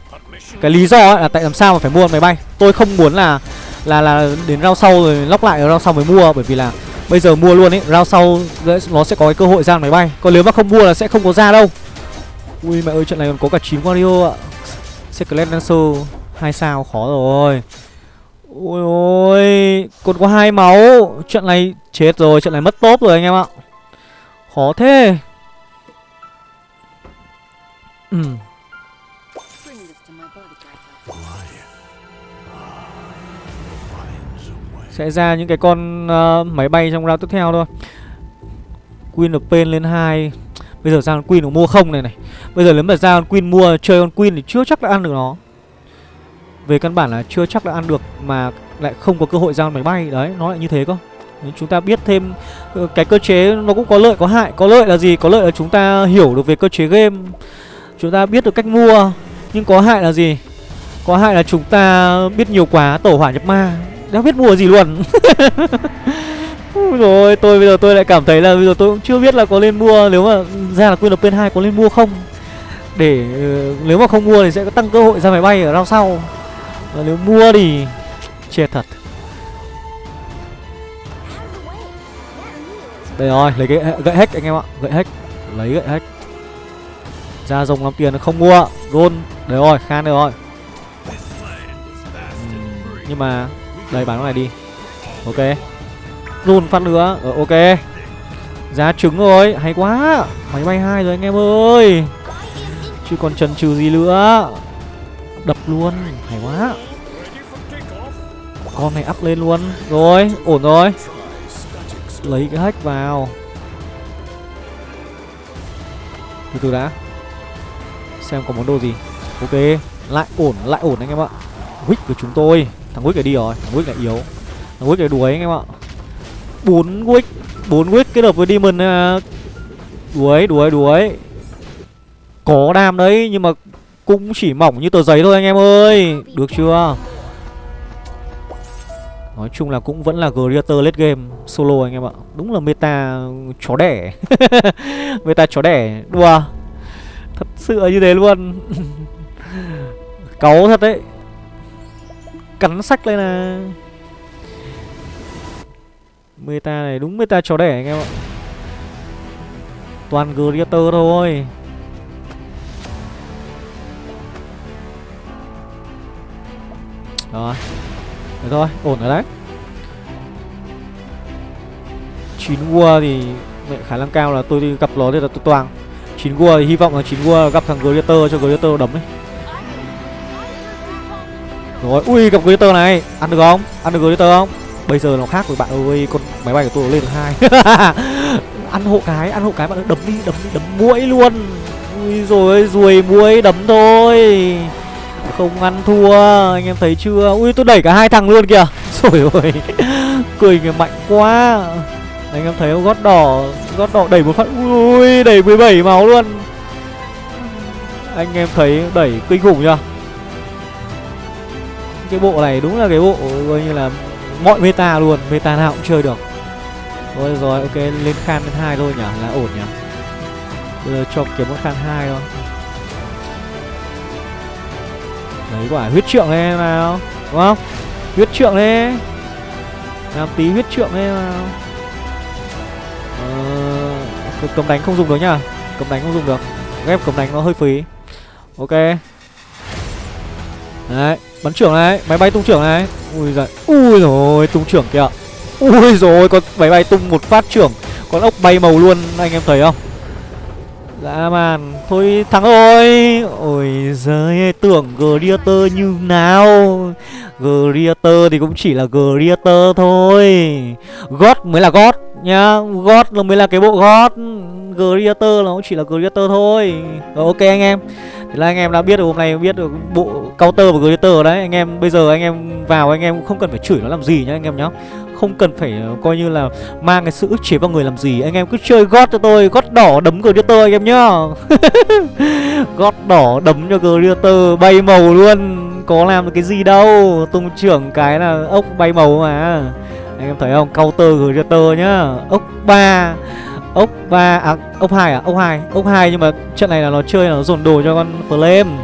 Cái lý do là tại làm sao mà phải mua máy bay. Tôi không muốn là là là đến rau sau rồi lóc lại rau sau mới mua. Bởi vì là bây giờ mua luôn ấy rau sau nó sẽ có cái cơ hội ra máy bay. Còn nếu mà không mua là sẽ không có ra đâu ui mẹ ơi trận này còn có cả chín wario ạ. Secret Lancer hai sao khó rồi. Ôi ôi Còn có hai máu. Trận này chết rồi Trận này mất top rồi anh em ạ. Khó thế. Ừ. Sẽ ra những cái con uh, máy bay trong round tiếp theo thôi. Queen of Pain lên 2 Bây giờ ra con Queen nó mua không này này? Bây giờ nếu mà ra con Queen mua, chơi con Queen thì chưa chắc đã ăn được nó. Về căn bản là chưa chắc đã ăn được mà lại không có cơ hội giao máy bay. Đấy, nó lại như thế cơ. Chúng ta biết thêm ờ, cái cơ chế nó cũng có lợi, có hại. Có lợi là gì? Có lợi là chúng ta hiểu được về cơ chế game. Chúng ta biết được cách mua, nhưng có hại là gì? Có hại là chúng ta biết nhiều quá tổ hỏa nhập ma. Đã biết mua gì luôn? rồi tôi bây giờ tôi lại cảm thấy là bây giờ tôi cũng chưa biết là có nên mua nếu mà ra là quên được bên hai có nên mua không? Để uh, nếu mà không mua thì sẽ có tăng cơ hội ra máy bay ở rau sau. Và nếu mua thì chết thật. Đây rồi, lấy cái gậy hack anh em ạ Gậy hack, lấy gậy hack. Ra rồng làm tiền không mua luôn. Đấy rồi, khan đây rồi. Nhưng mà Đây bán cái này đi. Ok. Roll phát nữa, ờ, ok. Giá trứng rồi, hay quá. Máy bay hai rồi anh em ơi. Chứ còn chần chừ gì nữa. Đập luôn. Hay quá. Con này up lên luôn. Rồi ổn rồi. Lấy cái hack vào. Từ từ đã. Xem có món đồ gì. Ok. Lại ổn lại ổn anh em ạ. Wick của chúng tôi. Thằng Wick này đi rồi. Thằng Wick này yếu. Thằng Wick này đuối anh em ạ bốn Wick bốn Wick kết hợp với Demon uh, Đuối đuối đuối. Có đam đấy Nhưng mà cũng chỉ mỏng như tờ giấy thôi anh em ơi. Được chưa? Nói chung là cũng vẫn là Greater late game solo anh em ạ. Đúng là meta chó đẻ. Meta chó đẻ. Đùa. Thật sự như thế luôn. Cáu thật đấy. Cắn sách lên nè. Meta này đúng meta chó đẻ anh em ạ. Toàn Greater thôi. Rồi Được thôi, ổn rồi đấy. Chín War thì mẹ khả năng cao là tôi đi gặp nó thì là tôi toàn. Chín War thì hy vọng là chín War gặp thằng Greater cho Greater đấm ấy. Rồi, ui gặp Greater này. Ăn được không? Ăn được Greater không? Bây giờ nó khác với bạn ơi Con máy bay của tôi lên hai. Ăn hộ cái, ăn hộ cái bạn ơi Đấm đi, đấm đi, đấm muỗi luôn. Ui rồi ruồi muỗi đấm thôi. Không ăn thua Anh em thấy chưa? Ui tôi đẩy cả hai thằng luôn kìa. Rồi ôi Cười kìa mạnh quá. Anh em thấy không? Gót đỏ Gót đỏ đẩy một phát. Ui đẩy 17 máu luôn. Anh em thấy đẩy kinh khủng chưa? Cái bộ này đúng là cái bộ coi như là mọi meta luôn Meta nào cũng chơi được. Thôi rồi ok lên khan lên hai thôi nhỉ Là ổn nhỉ. Bây giờ cho kiếm một khan hai thôi. Đấy quả huyết trượng đây nào Đúng không? Huyết trượng đi Làm tí huyết trượng đi nào. Ờ, Cầm đánh không dùng được nhá. Cầm đánh không dùng được. Ghép cầm đánh nó hơi phí. Ok. Đấy. Bắn trưởng này, Máy bay tung trưởng này. Ui giời, Ui rồi, tung trưởng kìa. Ui rồi, con máy bay tung một phát trưởng. Con ốc bay màu luôn, anh em thấy không? Dã man, Thôi thắng rồi. Ôi giời tưởng Greater như nào? Greater thì cũng chỉ là Greater thôi. God mới là God nhá. God là mới là cái bộ God. Greater nó cũng chỉ là Greater thôi. Rồi, ok anh em. Thế là anh em đã biết được hôm nay, biết được bộ counter và Greater đấy. Anh em, bây giờ anh em vào, anh em cũng không cần phải chửi nó làm gì nhá anh em nhá. Không cần phải ờ, coi như là mang cái sự ức chế vào người làm gì. Anh em cứ chơi gót cho tôi, gót đỏ đấm Greater anh em nhá. Gót đỏ đấm cho Greater, bay màu luôn. Có làm được cái gì đâu, tung trưởng cái là ốc bay màu mà. Anh em thấy không? Counter Greater nhá. Ốc ba ốc ba à ốc hai à? Ốc hai ốc hai nhưng mà trận này là nó chơi là nó dồn đồ cho con flame.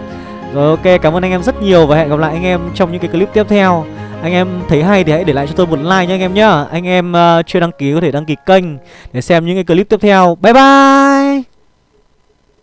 Rồi ok cảm ơn anh em rất nhiều và hẹn gặp lại anh em trong những cái clip tiếp theo. Anh em thấy hay thì hãy để lại cho tôi một like nha anh em nhá. Anh em uh, chưa đăng ký có thể đăng ký kênh Để xem những cái clip tiếp theo. Bye bye!